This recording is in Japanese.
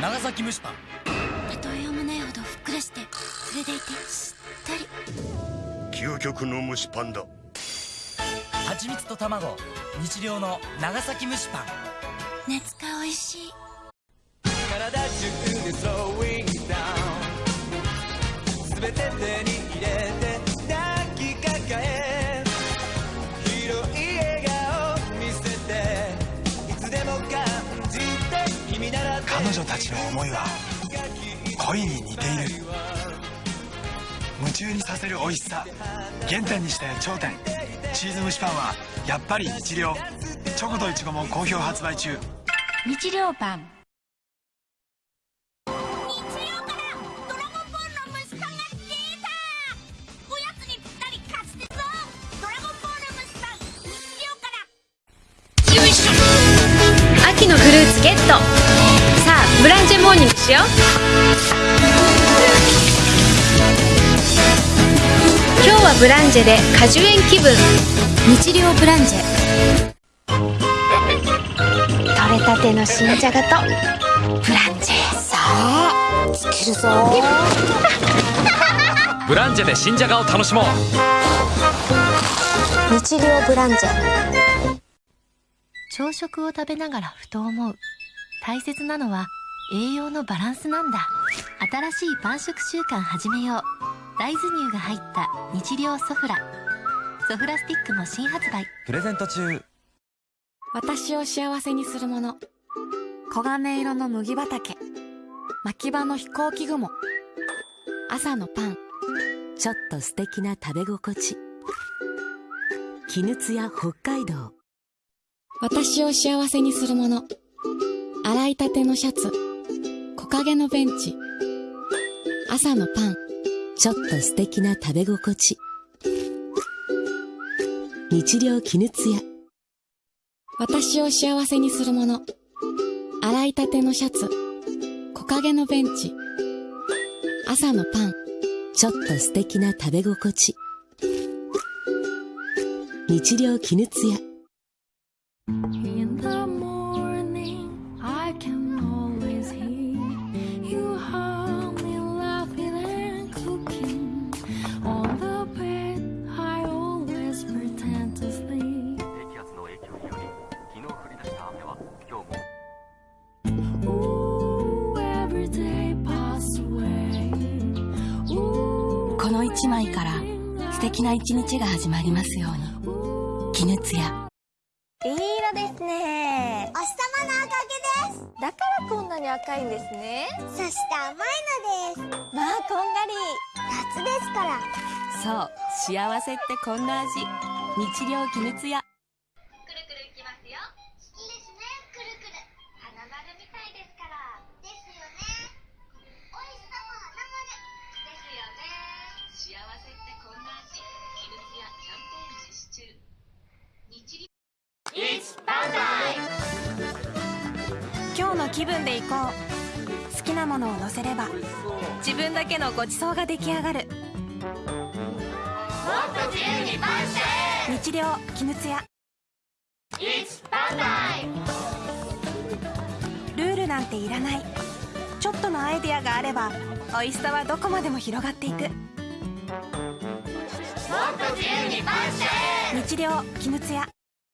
長崎蒸しパン。例えようもないほどふっくらしてそれでいてしっとり。究極の蒸しパンだ。蜂蜜と卵。日量の長崎蒸しパン。熱かおいしい。体中彼女たちの思いは恋に似ている。夢中にさせる美味しさ原点にして頂点。チーズ蒸しパンはやっぱり日量チョコとイチゴも好評発売中。日量パン。秋のフルーツゲットブランチェモーニングしよう。今日はブランジェで果樹園気分。日量ブランジェ。取れたての新じゃがと。ブランジェさあつけるぞブランジェで新じゃがを楽しもう。日量ブランジェ。朝食を食べながらふと思う。大切なのは栄養のバランスなんだ。新しいパン食習慣始めよう。大豆乳が入った日量ソフラ。ソフラスティックも新発売。プレゼント中。私を幸せにするもの。黄金色の麦畑。牧場の飛行機雲。朝のパン。ちょっと素敵な食べ心地。絹ツヤ北海道。私を幸せにするもの。洗いたてのシャツ。木陰のベンチ。朝のパン。ちょっと素敵な食べ心地。日量絹ツヤ私を幸せにするもの。洗いたてのシャツ。木陰のベンチ。朝のパン。ちょっと素敵な食べ心地。日量絹ツヤこの一枚から素敵な一日が始まりますように。絹ツヤいい色ですね。お日様のおかげです。だからこんなに赤いんですね。そして甘いのです。まあこんがり。夏ですから。そう幸せってこんな味。日量絹ツヤくるくるいきますよ。好きですね。くるくる。花丸みたいですから気分で行こう。好きなものを乗せれば自分だけのごちそうが出来上がる。日量絹ツヤルールなんていらない。ちょっとのアイデアがあれば美味しさはどこまでも広がっていく。日量絹ツヤ